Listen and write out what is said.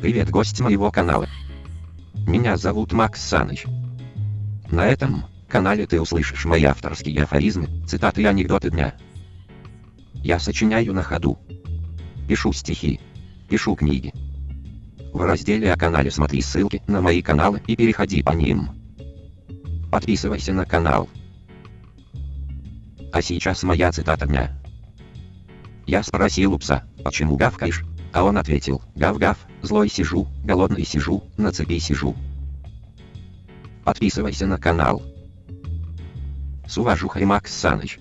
Привет, гость моего канала. Меня зовут Макс Саныч. На этом канале ты услышишь мои авторские афоризмы, цитаты и анекдоты дня. Я сочиняю на ходу. Пишу стихи. Пишу книги. В разделе о канале смотри ссылки на мои каналы и переходи по ним. Подписывайся на канал. А сейчас моя цитата дня. Я спросил у пса, почему гавкаешь? А он ответил, гав-гав, злой сижу, голодный сижу, на цепи сижу. Подписывайся на канал. С уважухой Макс Саныч.